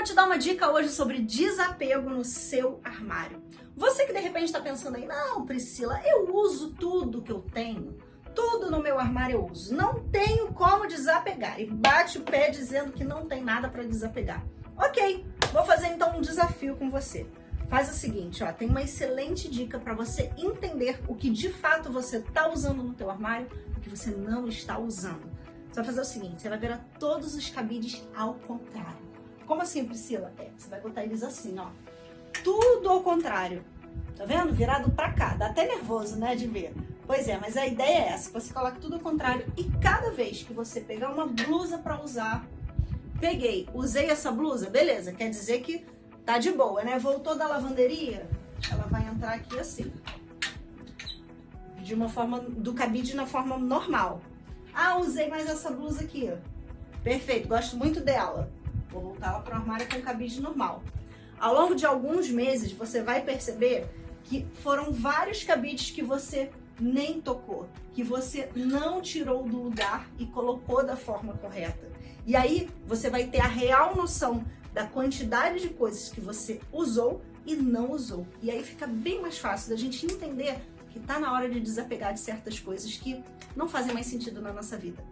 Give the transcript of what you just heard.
Vou te dar uma dica hoje sobre desapego no seu armário. Você que de repente está pensando aí, não, Priscila, eu uso tudo que eu tenho, tudo no meu armário eu uso, não tenho como desapegar e bate o pé dizendo que não tem nada para desapegar. Ok, vou fazer então um desafio com você. Faz o seguinte, ó, tem uma excelente dica para você entender o que de fato você está usando no teu armário e o que você não está usando. Você vai fazer o seguinte, você vai virar todos os cabides ao contrário. Como assim, Priscila? É, você vai botar eles assim, ó. Tudo ao contrário. Tá vendo? Virado pra cá. Dá até nervoso, né, de ver. Pois é, mas a ideia é essa. Você coloca tudo ao contrário e cada vez que você pegar uma blusa pra usar, peguei, usei essa blusa, beleza, quer dizer que tá de boa, né? Voltou da lavanderia, ela vai entrar aqui assim. De uma forma, do cabide na forma normal. Ah, usei mais essa blusa aqui. Perfeito, gosto muito dela. Vou voltar ela para o armário com cabide normal. Ao longo de alguns meses, você vai perceber que foram vários cabides que você nem tocou, que você não tirou do lugar e colocou da forma correta. E aí você vai ter a real noção da quantidade de coisas que você usou e não usou. E aí fica bem mais fácil da gente entender que está na hora de desapegar de certas coisas que não fazem mais sentido na nossa vida.